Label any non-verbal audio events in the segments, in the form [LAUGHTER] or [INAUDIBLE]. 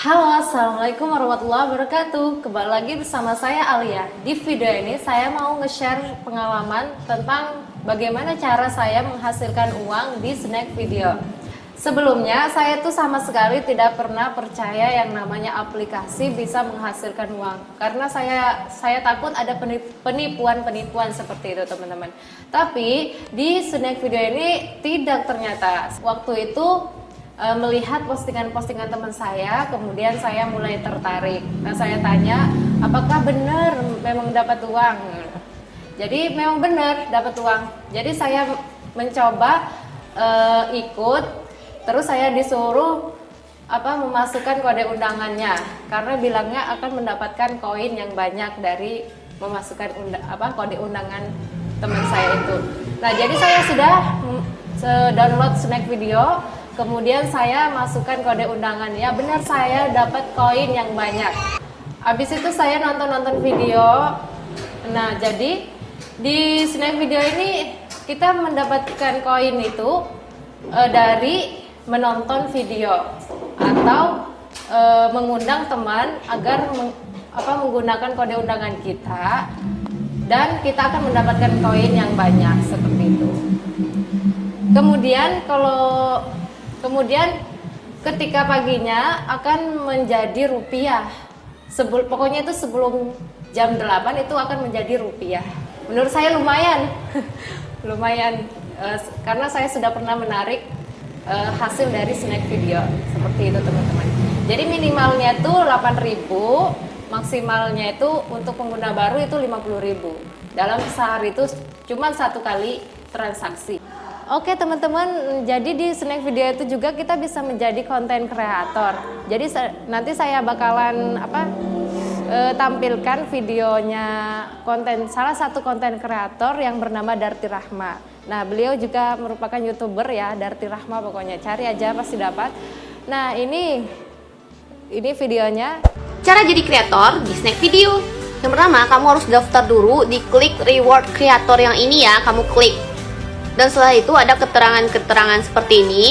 Halo, Assalamualaikum warahmatullahi wabarakatuh. Kembali lagi bersama saya Alia. Di video ini saya mau nge-share pengalaman tentang bagaimana cara saya menghasilkan uang di snack video. Sebelumnya saya tuh sama sekali tidak pernah percaya yang namanya aplikasi bisa menghasilkan uang. Karena saya saya takut ada penipuan-penipuan seperti itu teman-teman. Tapi di snack video ini tidak ternyata. Waktu itu uh, melihat postingan-postingan teman saya, kemudian saya mulai tertarik. Nah, saya tanya, apakah benar memang dapat uang? Jadi memang benar dapat uang. Jadi saya mencoba uh, ikut, terus saya disuruh apa memasukkan kode undangannya karena bilangnya akan mendapatkan koin yang banyak dari memasukkan undang, apa kode undangan teman saya itu. Nah, jadi saya sudah mm, download snack video Kemudian saya masukkan kode undangan. Ya benar saya dapat koin yang banyak. Habis itu saya nonton-nonton video. Nah, jadi di snack video ini kita mendapatkan koin itu e, dari menonton video atau e, mengundang teman agar meng, apa menggunakan kode undangan kita dan kita akan mendapatkan koin yang banyak seperti itu. Kemudian kalau Kemudian ketika paginya akan menjadi rupiah. Sebul, pokoknya itu sebelum jam 8 itu akan menjadi rupiah. Menurut saya lumayan. [LAUGHS] lumayan uh, karena saya sudah pernah menarik uh, hasil dari snack video seperti itu teman-teman. Jadi minimalnya itu 8.000, maksimalnya itu untuk pengguna baru itu 50.000. Dalam sehari itu cuma satu kali transaksi. Oke teman-teman, jadi di snack video itu juga kita bisa menjadi konten kreator. Jadi nanti saya bakalan apa e, tampilkan videonya konten salah satu konten kreator yang bernama Darti Rahma. Nah beliau juga merupakan youtuber ya Darti Rahma pokoknya cari aja pasti dapat. Nah ini ini videonya. Cara jadi kreator di snack video. Yang pertama kamu harus daftar dulu di klik reward kreator yang ini ya, kamu klik dan setelah itu ada keterangan-keterangan seperti ini.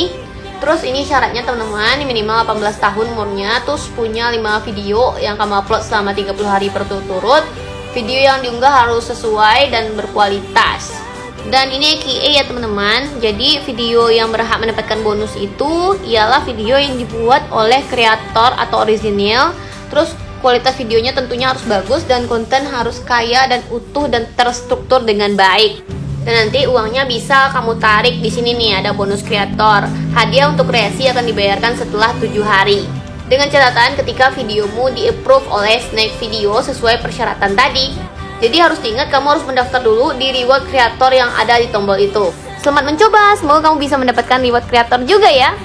Terus ini syaratnya teman-teman minimal 18 tahun umurnya. Terus punya 5 video yang kamu upload selama 30 hari berturut-turut. Video yang diunggah harus sesuai dan berkualitas. Dan ini QA ya teman-teman. Jadi video yang berhak mendapatkan bonus itu Ialah video yang dibuat oleh kreator atau original Terus kualitas videonya tentunya harus bagus Dan konten harus kaya dan utuh dan terstruktur dengan baik dan nanti uangnya bisa kamu tarik di sini nih ada bonus kreator. Hadiah untuk kreasi akan dibayarkan setelah 7 hari. Dengan catatan ketika videomu di-approve oleh Snack Video sesuai persyaratan tadi. Jadi harus diingat kamu harus mendaftar dulu di reward kreator yang ada di tombol itu. Selamat mencoba, semoga kamu bisa mendapatkan reward kreator juga ya.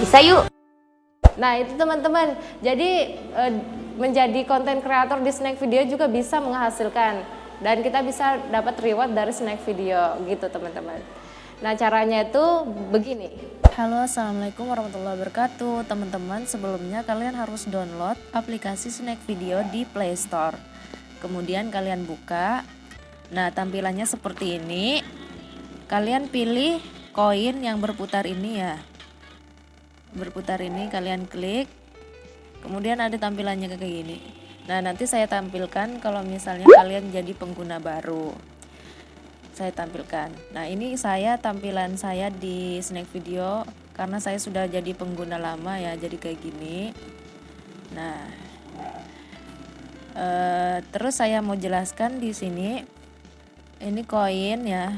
Bisa yuk. Nah itu teman-teman, jadi eh, menjadi konten kreator di Snack Video juga bisa menghasilkan dan kita bisa dapat reward dari snack video gitu teman-teman. Nah caranya itu begini. Halo assalamualaikum warahmatullahi wabarakatuh. Teman-teman sebelumnya kalian harus download aplikasi snack video di Play Store. Kemudian kalian buka. Nah tampilannya seperti ini. Kalian pilih koin yang berputar ini ya. Berputar ini kalian klik. Kemudian ada tampilannya kayak gini Nah, nanti saya tampilkan kalau misalnya kalian jadi pengguna baru. Saya tampilkan. Nah, ini saya tampilan saya di snack video karena saya sudah jadi pengguna lama ya, jadi kayak gini. Nah, eh, terus saya mau jelaskan di sini ini koin ya.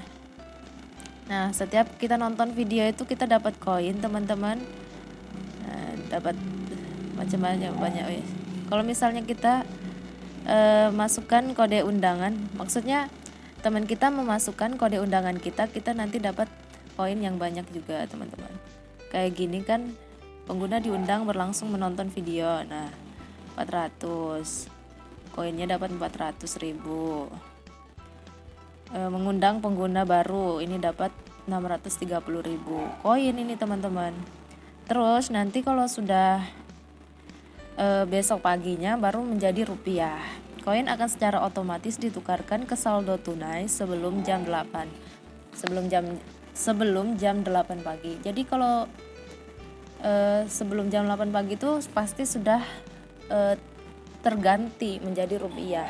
Nah, setiap kita nonton video itu kita dapat koin, teman-teman. Nah, dapat macam-macam banyak wes kalau misalnya kita e, masukkan kode undangan maksudnya teman kita memasukkan kode undangan kita kita nanti dapat poin yang banyak juga teman-teman. Kayak gini kan pengguna diundang berlangsung menonton video nah 400 koinnya dapat 400 ribu. E, mengundang pengguna baru ini dapat 630 ribu. Koin ini teman-teman. Terus nanti kalau sudah e, besok paginya baru menjadi rupiah. Koin akan secara otomatis ditukarkan ke saldo tunai sebelum jam 8. Sebelum jam sebelum jam 8 pagi. Jadi kalau eh, sebelum jam 8 pagi itu pasti sudah eh, terganti menjadi rupiah.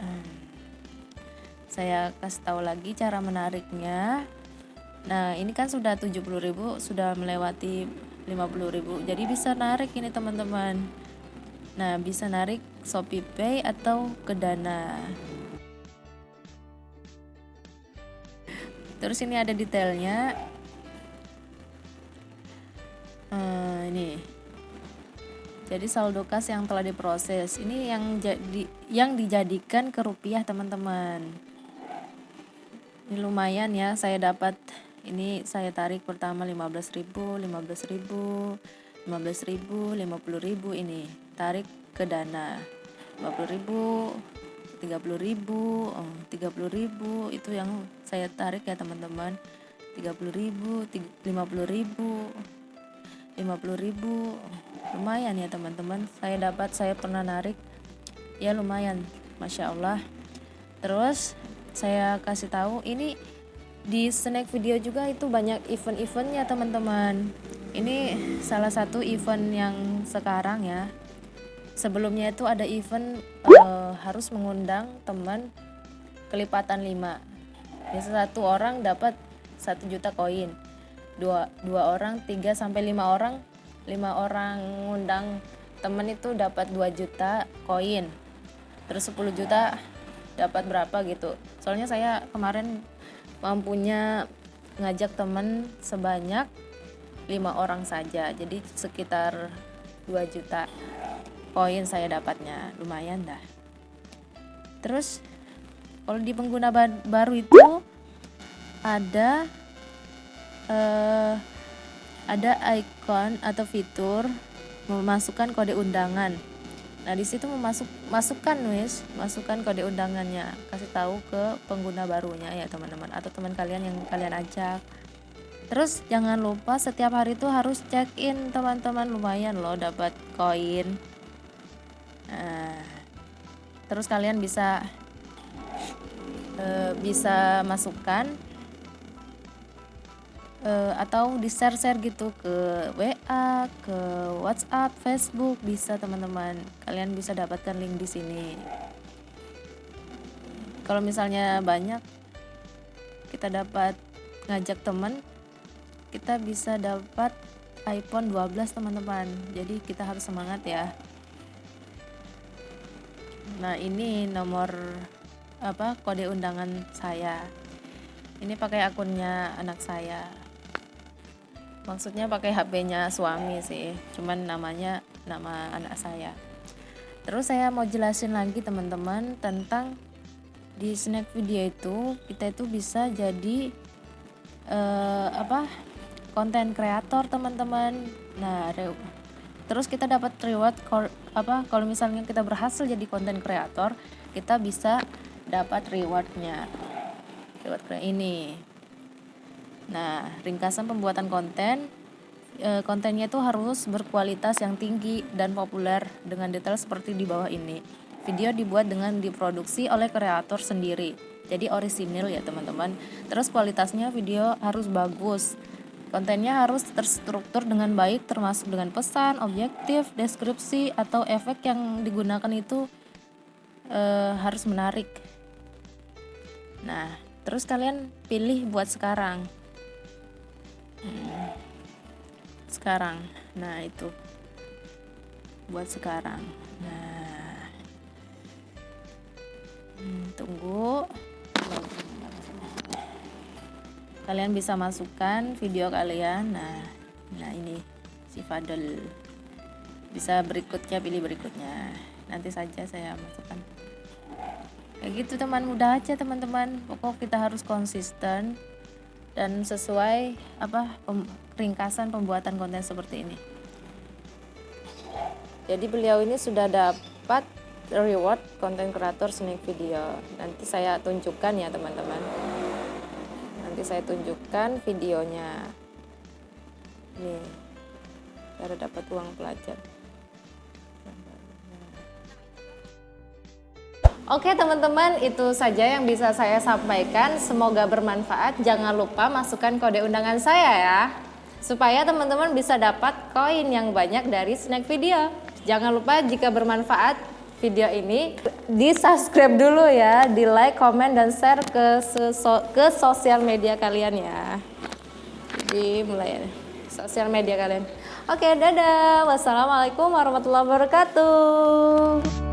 Nah, saya kasih tahu lagi cara menariknya. Nah, ini kan sudah 70.000, sudah melewati 50.000. Jadi bisa narik ini teman-teman. Nah, bisa narik Shopee Pay atau ke Dana. Terus ini ada detailnya. Eh, ini. Jadi saldo kas yang telah diproses. Ini yang jadi yang dijadikan ke rupiah, teman-teman. Ini lumayan ya, saya dapat ini saya tarik pertama 15.000 15.000 15.000 50.000 ini. Tarik ke dana. 50.000 30.000 oh, 30.000 itu yang saya tarik ya teman-teman. 30.000 50.000 50.000 lumayan ya teman-teman. Saya dapat saya pernah narik. Ya lumayan. Masya Allah. Terus saya kasih tahu ini di snack video juga itu banyak event-eventnya teman-teman. Ini salah satu event yang sekarang ya. Sebelumnya itu ada event uh, harus mengundang teman kelipatan 5 jadi satu orang dapat satu juta koin. Dua dua orang tiga sampai lima orang. Lima orang ngundang temen itu dapat 2 juta koin. Terus 10 juta dapat berapa gitu. Soalnya saya kemarin mampunya ngajak temen sebanyak lima orang saja. Jadi sekitar 2 juta koin saya dapatnya. Lumayan dah. Terus kalau di pengguna baru itu ada uh, ada icon atau fitur memasukkan kode undangan Nah, di situ memasuk masukkan wis, masukkan kode undangannya, kasih tahu ke pengguna barunya ya, teman-teman atau teman kalian yang kalian ajak. Terus jangan lupa setiap hari itu harus check in, teman-teman. Lumayan loh dapat koin. Nah, terus kalian bisa e, bisa masukkan uh, atau di share share gitu ke WA, ke WhatsApp, Facebook bisa teman-teman. Kalian bisa dapatkan link di sini. Kalau misalnya banyak kita dapat ngajak teman, kita bisa dapat iPhone 12 teman-teman. Jadi kita harus semangat ya. Nah, ini nomor apa kode undangan saya. Ini pakai akunnya anak saya maksudnya pakai HP-nya suami sih. Cuman namanya nama anak saya. Terus saya mau jelasin lagi teman-teman tentang di snack video itu kita itu bisa jadi uh, apa konten kreator teman-teman. Nah terus kita dapat reward apa kalau misalnya kita berhasil jadi konten kreator kita bisa dapat rewardnya. Reward ini Nah, ringkasan pembuatan konten e, kontennya itu harus berkualitas yang tinggi dan populer dengan detail seperti di bawah ini. Video dibuat dengan diproduksi oleh kreator sendiri. Jadi orisinil ya, teman-teman. Terus kualitasnya video harus bagus. Kontennya harus terstruktur dengan baik termasuk dengan pesan, objektif, deskripsi atau efek yang digunakan itu e, harus menarik. Nah, terus kalian pilih buat sekarang sekarang. Nah itu. Buat sekarang. Nah. Hmm, tunggu. Kalian bisa masukkan video kalian. Nah nah ini si Fadel. Bisa berikutnya pilih berikutnya. Nanti saja saya masukkan. Kayak gitu teman. Mudah aja teman-teman. Pokok kita harus konsisten dan sesuai apa pem, ringkasan pembuatan konten seperti ini. Jadi beliau ini sudah dapat reward konten kreator snack video. Nanti saya tunjukkan ya teman-teman. Nanti saya tunjukkan videonya. Nih, cara dapat uang pelajar. Oke teman-teman, itu saja yang bisa saya sampaikan. Semoga bermanfaat. Jangan lupa masukkan kode undangan saya ya. supaya teman-teman bisa dapat koin yang banyak dari snack video. Jangan lupa jika bermanfaat video ini di subscribe dulu ya, di like, komen dan share ke ke sosial media kalian ya. Jadi mulai sosial media kalian. Oke, dadah. Wassalamualaikum warahmatullahi wabarakatuh.